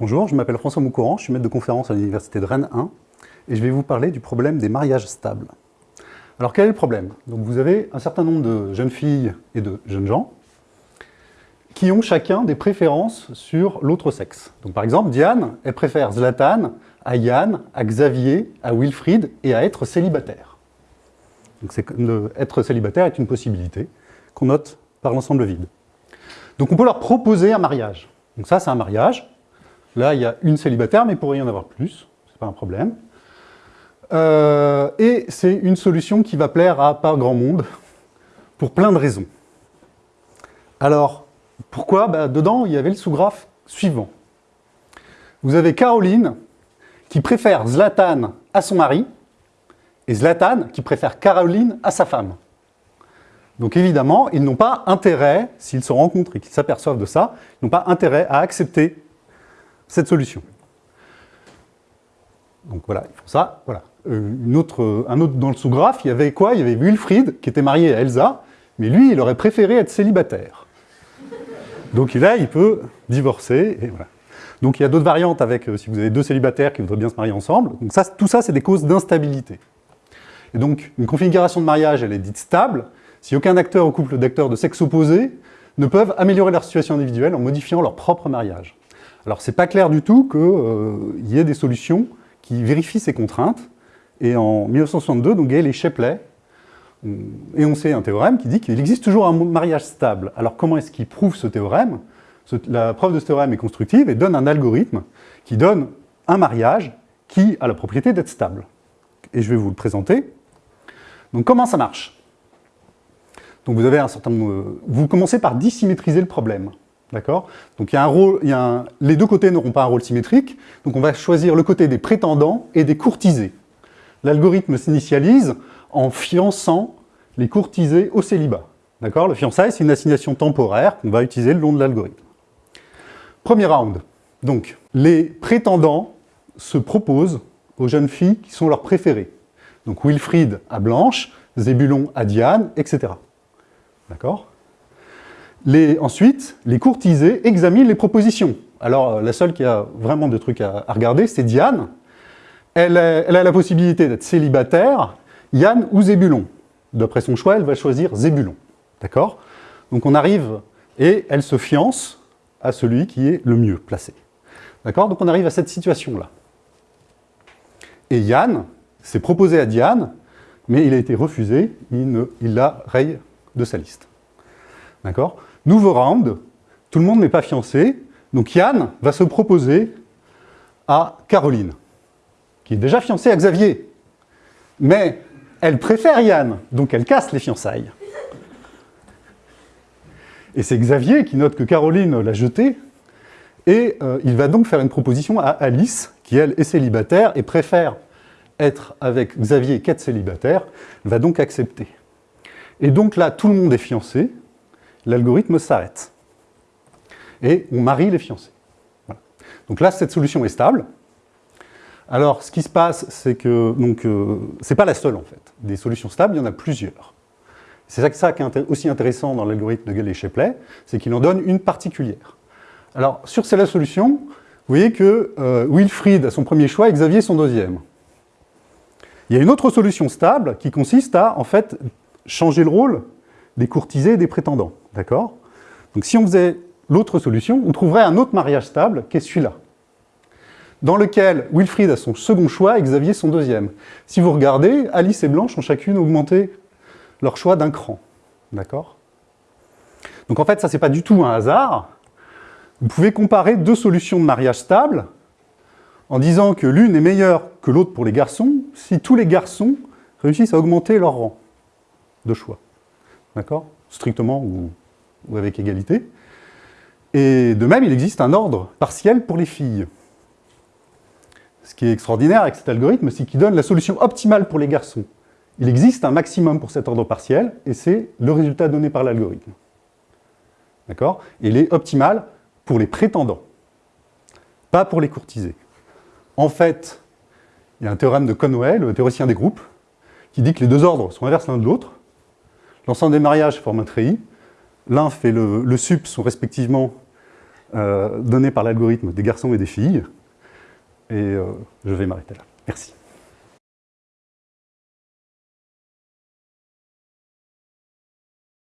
Bonjour, je m'appelle François Moucourant, je suis maître de conférence à l'université de Rennes 1 et je vais vous parler du problème des mariages stables. Alors quel est le problème? Donc vous avez un certain nombre de jeunes filles et de jeunes gens qui ont chacun des préférences sur l'autre sexe. Donc par exemple, Diane, elle préfère Zlatan à Yann, à Xavier, à Wilfried et à être célibataire. Donc être célibataire est une possibilité qu'on note par l'ensemble vide. Donc on peut leur proposer un mariage. Donc ça, c'est un mariage. Là, il y a une célibataire, mais il pourrait y en avoir plus. C'est pas un problème. Euh, et c'est une solution qui va plaire à pas grand monde, pour plein de raisons. Alors, pourquoi? Bah, Dedans, il y avait le sous-graphe suivant. Vous avez Caroline, qui préfère Zlatan à son mari, et Zlatan, qui préfère Caroline à sa femme. Donc évidemment, ils n'ont pas intérêt, s'ils se rencontrent et qu'ils s'aperçoivent de ça, ils n'ont pas intérêt à accepter cette solution. Donc voilà, ils font ça, voilà. Euh, autre, un autre dans le sous-graphe, il y avait quoi? Il y avait Wilfried, qui était marié à Elsa, mais lui, il aurait préféré être célibataire. Donc là, il peut divorcer, voilà. Donc il y a d'autres variantes avec, euh, si vous avez deux célibataires qui voudraient bien se marier ensemble. Donc tout ça, c'est des causes d'instabilité. Et donc, une configuration de mariage, elle est dite stable, si aucun acteur ou couple d'acteurs de sexe opposé ne peuvent améliorer leur situation individuelle en modifiant leur propre mariage. Alors c'est pas clair du tout qu'il euh, y ait des solutions qui vérifient ces contraintes, et en 1962, donc Gale et Shapley ont énoncé un théorème qui dit qu'il existe toujours un mariage stable. Alors comment est-ce qu'ils prouvent ce théorème? La preuve de ce théorème est constructive et donne un algorithme qui donne un mariage qui a la propriété d'être stable. Et je vais vous le présenter. Donc comment ça marche? Donc vous avez un certain Vous commencez par dissymétriser le problème. D'accord? Donc il y a un rôle, les deux côtés n'auront pas un rôle symétrique, donc on va choisir le côté des prétendants et des courtisés. L'algorithme s'initialise en fiançant les courtisés au célibat. D'accord? Le fiançailles, c'est une assignation temporaire qu'on va utiliser le long de l'algorithme. Premier round. Donc, les prétendants se proposent aux jeunes filles qui sont leurs préférées. Donc Wilfried à Blanche, Zébulon à Diane, etc. D'accord? Ensuite, les courtisés examinent les propositions. Alors, euh, la seule qui a vraiment de trucs à, regarder, c'est Diane. Elle, a la possibilité d'être célibataire, Yann ou Zébulon. D'après son choix, elle va choisir Zébulon. D'accord? Donc on arrive, et elle se fiance à celui qui est le mieux placé. D'accord? Donc on arrive à cette situation-là. Et Yann s'est proposé à Diane, mais il a été refusé, il, il la raye de sa liste. D'accord? Nouveau round, tout le monde n'est pas fiancé, donc Yann va se proposer à Caroline, qui est déjà fiancée à Xavier. Mais elle préfère Yann, donc elle casse les fiançailles. Et c'est Xavier qui note que Caroline l'a jeté, et euh, il va donc faire une proposition à Alice, qui elle est célibataire et préfère être avec Xavier qu'être célibataire, va donc accepter. Et donc là, tout le monde est fiancé, l'algorithme s'arrête. Et on marie les fiancés. Donc là, cette solution est stable. Alors, ce qui se passe, c'est que, donc, euh, c'est pas la seule en fait. Des solutions stables, il y en a plusieurs. C'est ça, qui est aussi intéressant dans l'algorithme de Gale et Shapley, c'est qu'il en donne une particulière. Alors, sur celle-là solution, vous voyez que euh, Wilfried a son premier choix et Xavier son deuxième. Il y a une autre solution stable qui consiste à, en fait, changer le rôle des courtisés et des prétendants. D'accord? Donc si on faisait l'autre solution, on trouverait un autre mariage stable, qui est celui-là, dans lequel Wilfried a son second choix et Xavier son deuxième. Si vous regardez, Alice et Blanche ont chacune augmenté leur choix d'un cran. D'accord? Donc en fait, ça, c'est pas du tout un hasard. Vous pouvez comparer deux solutions de mariage stable en disant que l'une est meilleure que l'autre pour les garçons si tous les garçons réussissent à augmenter leur rang de choix. D'accord? Strictement ou, avec égalité. Et de même, il existe un ordre partiel pour les filles. Ce qui est extraordinaire avec cet algorithme, c'est qu'il donne la solution optimale pour les garçons. Il existe un maximum pour cet ordre partiel, et c'est le résultat donné par l'algorithme. D'accord? Il est optimal pour les prétendants, pas pour les courtisés. En fait, il y a un théorème de Conway, le théoricien des groupes, qui dit que les deux ordres sont inverses l'un de l'autre, L'ensemble des mariages forme un treillis. L'un fait le, sup sont respectivement euh, donné par l'algorithme des garçons et des filles. Et euh, je vais m'arrêter là. Merci.